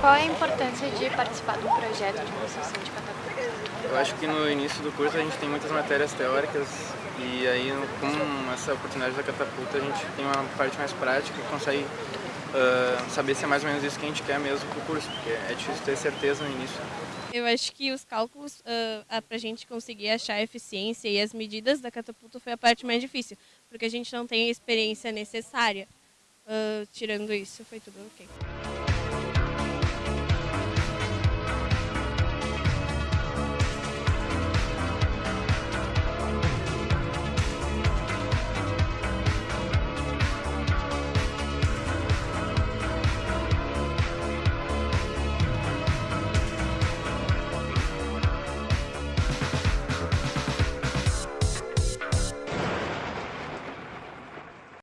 Qual é a importância de participar de um projeto de construção de catapulta? Eu acho que no início do curso a gente tem muitas matérias teóricas e aí com essa oportunidade da catapulta a gente tem uma parte mais prática e consegue uh, saber se é mais ou menos isso que a gente quer mesmo para o curso, porque é difícil ter certeza no início. Eu acho que os cálculos uh, para a gente conseguir achar a eficiência e as medidas da catapulta foi a parte mais difícil, porque a gente não tem a experiência necessária. Uh, tirando isso, foi tudo ok.